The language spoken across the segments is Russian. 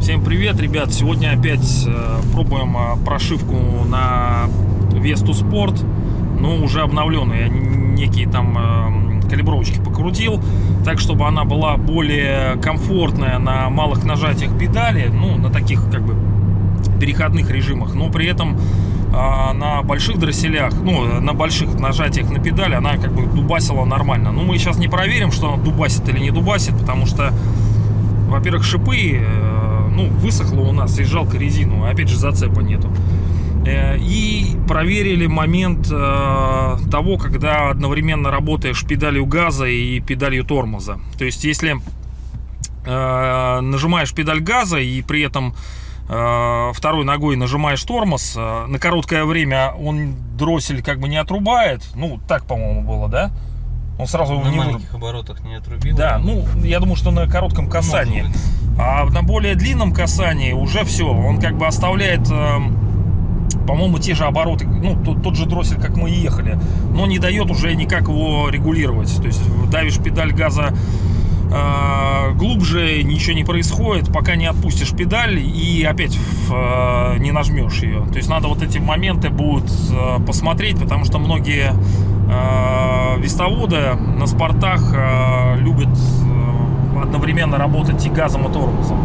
Всем привет, ребят! Сегодня опять э, пробуем э, прошивку на Весту Спорт, но уже обновленную. Я некие там э, калибровочки покрутил, так чтобы она была более комфортная на малых нажатиях педали, ну, на таких как бы переходных режимах, но при этом на больших дросселях, ну, на больших нажатиях на педали она как бы дубасила нормально. Ну, мы сейчас не проверим, что она дубасит или не дубасит, потому что, во-первых, шипы, э, ну, высохло у нас и жалко резину, опять же, зацепа нету. Э, и проверили момент э, того, когда одновременно работаешь педалью газа и педалью тормоза. То есть, если нажимаешь педаль газа и при этом второй ногой нажимаешь тормоз, на короткое время он дроссель как бы не отрубает. Ну, так, по-моему, было, да? Он сразу на не маленьких оборотах не отрубил. Да, ну, я думаю, что на коротком касании. А на более длинном касании уже все. Он как бы оставляет, э, по-моему, те же обороты, ну, тот, тот же дроссель, как мы и ехали, но не дает уже никак его регулировать. То есть давишь педаль газа э, глубже, ничего не происходит, пока не отпустишь педаль и опять э, не нажмешь ее. То есть надо вот эти моменты будут э, посмотреть, потому что многие э, вестоводы на спортах э, любят э, одновременно работать и газом, и тормозом.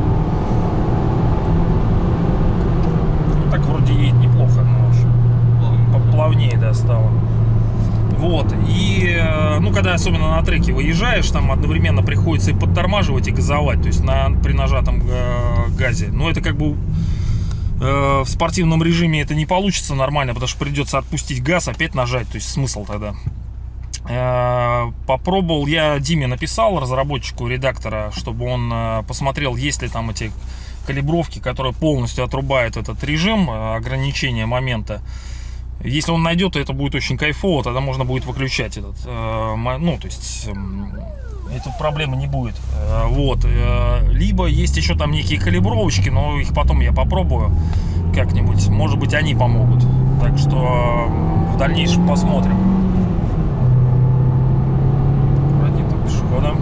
Ну, так вроде едет неплохо, но плавнее, да, стало. Вот, и, э, ну, когда особенно на треке выезжаешь, там одновременно приходится и подтормаживать, и газовать, то есть на, при нажатом э, газе. Но это как бы э, в спортивном режиме это не получится нормально, потому что придется отпустить газ, опять нажать, то есть смысл тогда. Попробовал, я Диме написал, разработчику редактора, чтобы он посмотрел, есть ли там эти калибровки, которые полностью отрубают этот режим ограничения момента. Если он найдет, то это будет очень кайфово, тогда можно будет выключать этот, э, ну, то есть, эм, этой проблемы не будет. Э, вот. э, либо есть еще там некие калибровочки, но их потом я попробую как-нибудь. Может быть, они помогут. Так что э, в дальнейшем посмотрим. Аккуратнее там пешехода.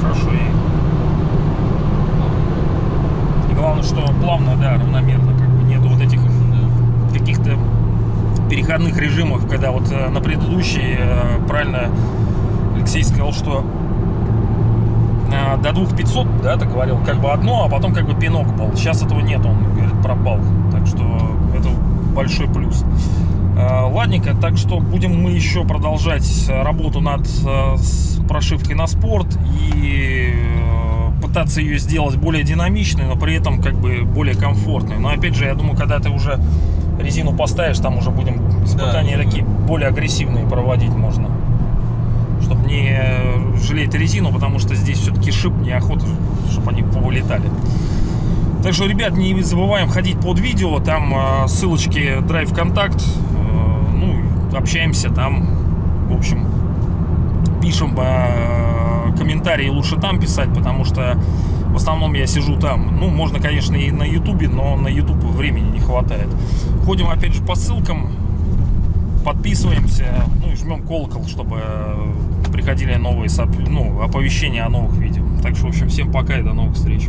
Хорошо едет. И главное, что плавно, да, равномерно, как бы нету вот этих каких-то переходных режимов, когда вот э, на предыдущей, э, правильно Алексей сказал, что э, до 2500, да, ты говорил, как бы одно, а потом как бы пинок был. Сейчас этого нет, он, говорит, пропал. Так что это большой плюс. Э, Ладненько, так что будем мы еще продолжать э, работу над э, прошивкой на спорт и э, пытаться ее сделать более динамичной, но при этом как бы более комфортной. Но опять же, я думаю, когда ты уже резину поставишь, там уже будем испытания Да, такие более агрессивные проводить можно. Чтобы не э, жалеть резину, потому что здесь все-таки шип неохота, чтобы они повылетали. Так что, ребят, не забываем ходить под видео, там э, ссылочки Drive Контакт, э, ну, общаемся там, в общем, пишем э, комментарии, лучше там писать, потому что в основном я сижу там. Ну, можно, конечно, и на ютубе, но на ютуб времени не хватает. Ходим, опять же, по ссылкам, подписываемся, ну и жмем колокол, чтобы э, приходили новые ну, оповещения о новых видео. Так что, в общем, всем пока и до новых встреч.